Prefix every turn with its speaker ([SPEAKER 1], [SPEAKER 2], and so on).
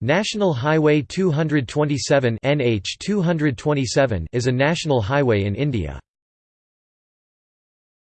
[SPEAKER 1] National Highway 227 is a national highway in India.